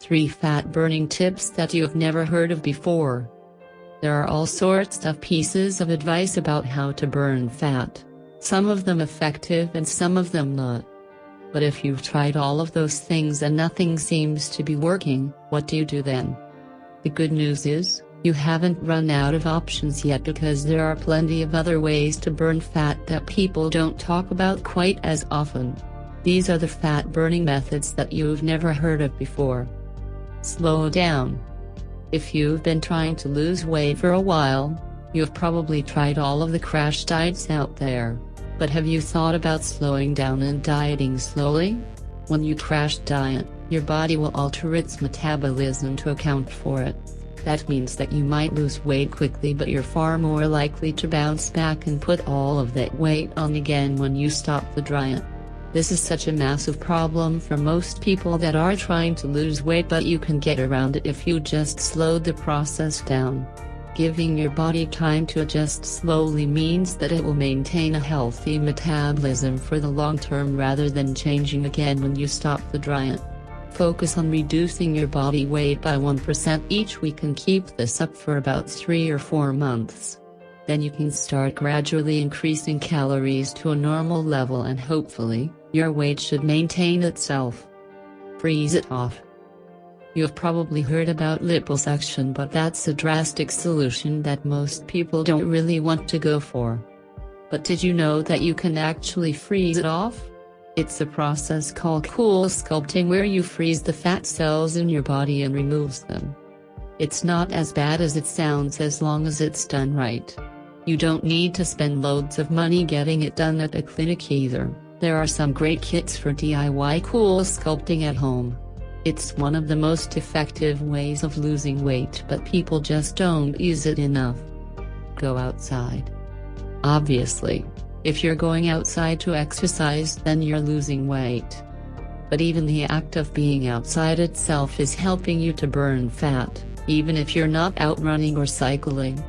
3 Fat Burning Tips That You've Never Heard of Before. There are all sorts of pieces of advice about how to burn fat. Some of them effective and some of them not. But if you've tried all of those things and nothing seems to be working, what do you do then? The good news is, you haven't run out of options yet because there are plenty of other ways to burn fat that people don't talk about quite as often. These are the fat burning methods that you've never heard of before. Slow down. If you've been trying to lose weight for a while, you've probably tried all of the crash diets out there. But have you thought about slowing down and dieting slowly? When you crash diet, your body will alter its metabolism to account for it. That means that you might lose weight quickly but you're far more likely to bounce back and put all of that weight on again when you stop the diet. This is such a massive problem for most people that are trying to lose weight but you can get around it if you just slow the process down. Giving your body time to adjust slowly means that it will maintain a healthy metabolism for the long term rather than changing again when you stop the diet. Focus on reducing your body weight by 1% each week and keep this up for about 3 or 4 months. Then you can start gradually increasing calories to a normal level and hopefully, your weight should maintain itself. Freeze it off. You have probably heard about liposuction but that's a drastic solution that most people don't really want to go for. But did you know that you can actually freeze it off? It's a process called CoolSculpting where you freeze the fat cells in your body and removes them. It's not as bad as it sounds as long as it's done right. You don't need to spend loads of money getting it done at a clinic either, there are some great kits for DIY cool sculpting at home. It's one of the most effective ways of losing weight but people just don't use it enough. Go outside. Obviously. If you're going outside to exercise then you're losing weight. But even the act of being outside itself is helping you to burn fat, even if you're not out running or cycling.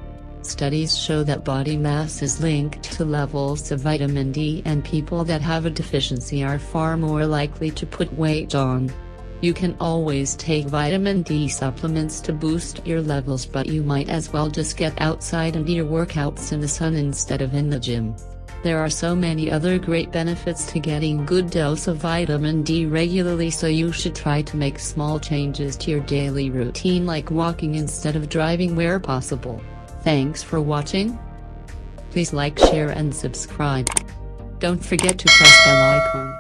Studies show that body mass is linked to levels of vitamin D and people that have a deficiency are far more likely to put weight on. You can always take vitamin D supplements to boost your levels but you might as well just get outside and do your workouts in the sun instead of in the gym. There are so many other great benefits to getting good dose of vitamin D regularly so you should try to make small changes to your daily routine like walking instead of driving where possible. Thanks for watching. Please like share and subscribe. Don't forget to press bell icon.